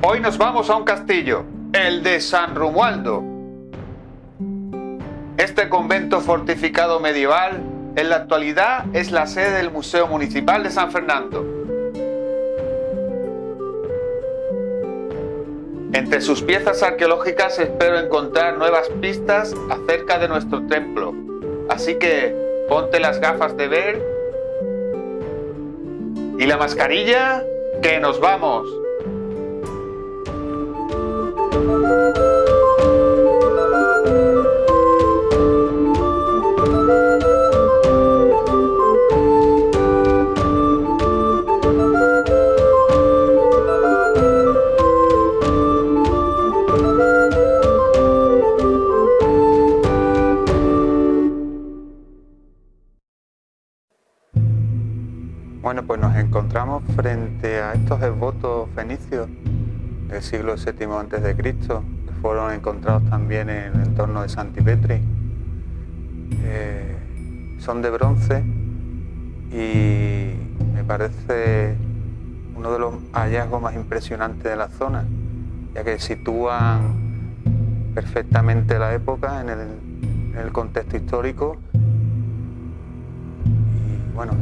Hoy nos vamos a un castillo, el de San Romualdo. Este convento fortificado medieval en la actualidad es la sede del Museo Municipal de San Fernando. Entre sus piezas arqueológicas espero encontrar nuevas pistas acerca de nuestro templo. Así que ponte las gafas de ver y la mascarilla, que nos vamos. Bueno, pues nos encontramos frente a estos esbotos fenicios del siglo VII a.C., que fueron encontrados también en el entorno de Santipetri. Eh, son de bronce y me parece uno de los hallazgos más impresionantes de la zona, ya que sitúan perfectamente la época en el, en el contexto histórico y bueno,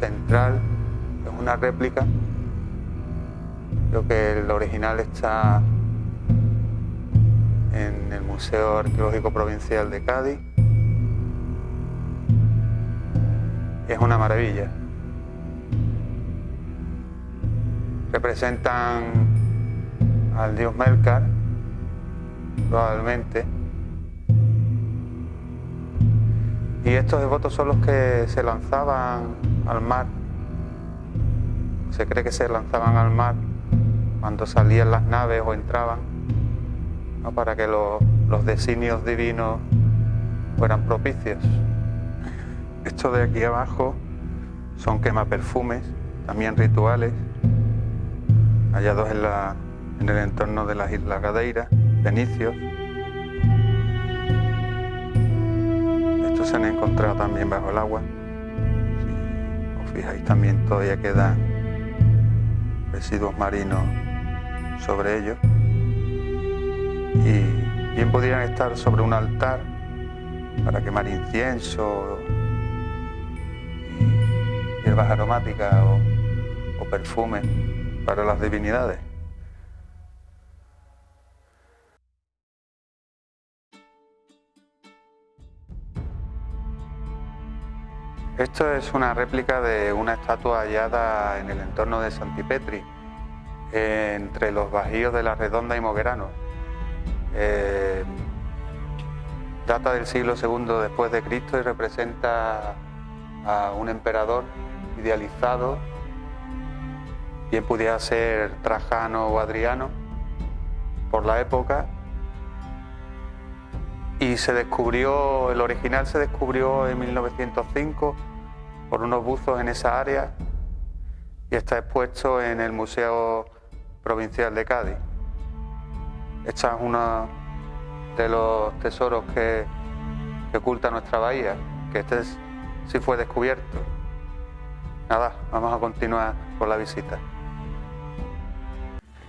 central, es una réplica. Creo que el original está en el Museo Arqueológico Provincial de Cádiz. Es una maravilla. Representan al dios Melkar, probablemente. Y estos devotos son los que se lanzaban al mar. Se cree que se lanzaban al mar cuando salían las naves o entraban, para que los, designios divinos fueran propicios. Esto de aquí abajo son quemaperfumes, también rituales, hallados en, en el entorno de las Islas Gadeiras, Fenicios. Estos se han encontrado también bajo el agua fijáis también todavía quedan residuos marinos sobre ellos y bien podrían estar sobre un altar para quemar incienso hierbas aromáticas o, o perfumes para las divinidades. Esto es una réplica de una estatua hallada en el entorno de Santipetri, entre los bajíos de la Redonda y Moguerano. Eh, data del siglo II después de Cristo y representa a un emperador idealizado, bien pudiera ser Trajano o Adriano, por la época, y se descubrió, el original se descubrió en 1905 por unos buzos en esa área y está expuesto en el Museo Provincial de Cádiz. Este es uno de los tesoros que, oculta nuestra bahía, que este sí fue descubierto. Nada, vamos a continuar con la visita.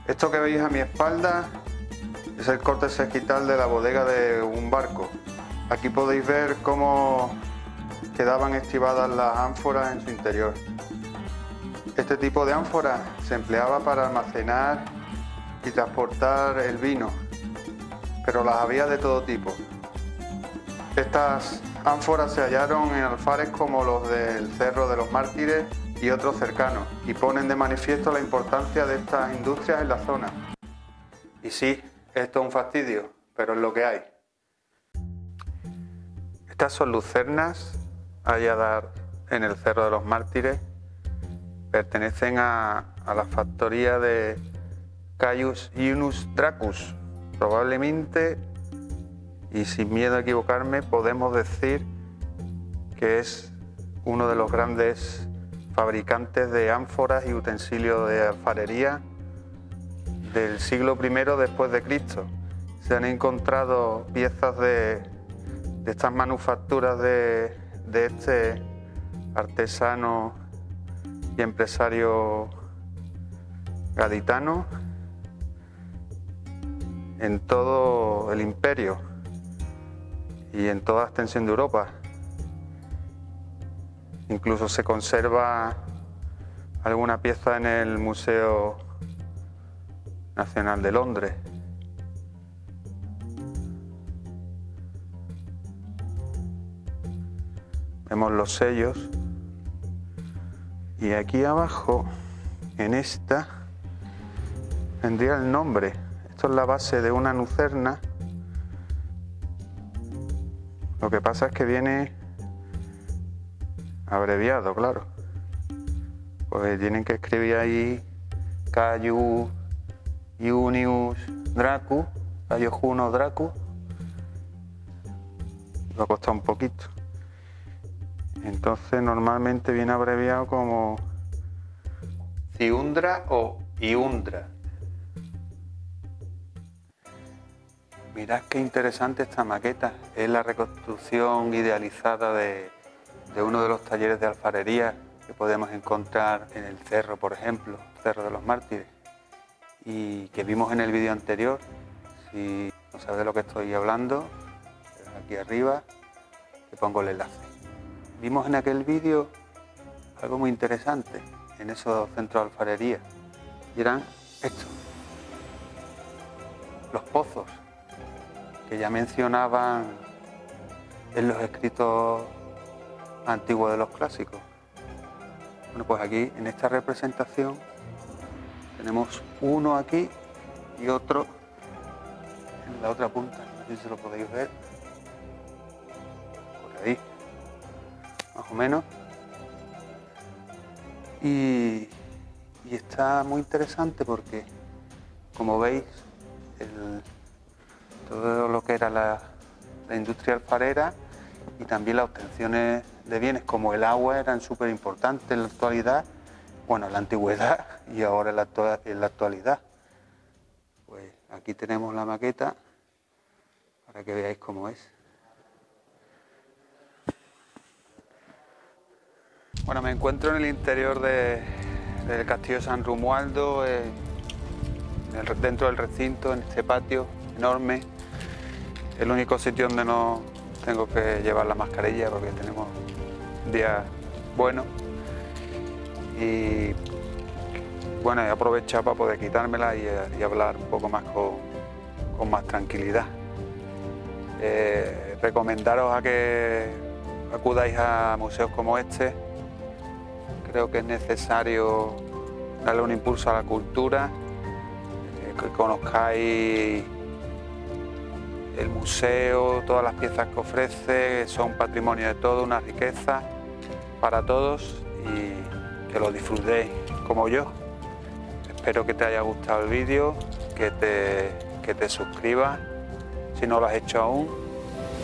Esto que veis a mi espalda es el corte segital de la bodega de un barco. Aquí podéis ver cómo quedaban estivadas las ánforas en su interior. Este tipo de ánfora se empleaba para almacenar y transportar el vino, pero las había de todo tipo. Estas ánforas se hallaron en alfares como los del Cerro de los Mártires y otros cercanos, y ponen de manifiesto la importancia de estas industrias en la zona. Y sí, esto es un fastidio, pero es lo que hay. Estas son lucernas dar en el Cerro de los Mártires pertenecen a, la factoría de Caius Iunus Dracus. Probablemente, y sin miedo a equivocarme, podemos decir que es uno de los grandes fabricantes de ánforas y utensilios de alfarería del siglo I después de Cristo. Se han encontrado piezas de, de estas manufacturas de, de este artesano y empresario gaditano en todo el imperio y en toda la extensión de Europa. Incluso se conserva alguna pieza en el Museo Nacional de Londres. Vemos los sellos y aquí abajo, en esta, vendría el nombre. Esto es la base de una nucerna. Lo que pasa es que viene abreviado, claro. Pues tienen que escribir ahí Cayu Iunius Dracu, Cayu Juno Dracu. Lo ha costado un poquito. Entonces normalmente viene abreviado como Ciundra o Iundra. Mirad qué interesante esta maqueta. Es la reconstrucción idealizada de, de uno de los talleres de alfarería que podemos encontrar en el cerro, por ejemplo, Cerro de los Mártires, y que vimos en el vídeo anterior. Si no sabes de lo que estoy hablando, aquí arriba te pongo el enlace. Vimos en aquel vídeo algo muy interesante en esos centros de alfarería y eran estos, los pozos que ya mencionaban en los escritos antiguos de los clásicos. Bueno, pues aquí en esta representación tenemos uno aquí y otro en la otra punta, no sé si lo podéis ver, menos. Y, está muy interesante porque, como veis, todo lo que era la, industria alfarera y también las obtenciones de bienes como el agua eran súper importantes en la actualidad, bueno, en la antigüedad y ahora en la, en la actualidad. Pues aquí tenemos la maqueta para que veáis cómo es. Bueno, me encuentro en el interior del castillo San Romualdo, eh, dentro del recinto, en este patio enorme. El único sitio donde no tengo que llevar la mascarilla porque tenemos un día bueno. Y bueno, he aprovechado para poder quitármela y, hablar un poco más con, más tranquilidad. Eh, recomendaros a que acudáis a museos como este, Creo que es necesario darle un impulso a la cultura, eh, que conozcáis el museo, todas las piezas que ofrece, son patrimonio de todo, una riqueza para todos y que lo disfrutéis como yo. Espero que te haya gustado el vídeo, que te, que te suscribas si no lo has hecho aún,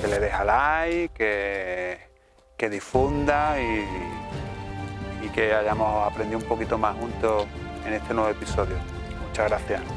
que le dejes like, que, que difunda y y que hayamos aprendido un poquito más juntos en este nuevo episodio. Muchas gracias.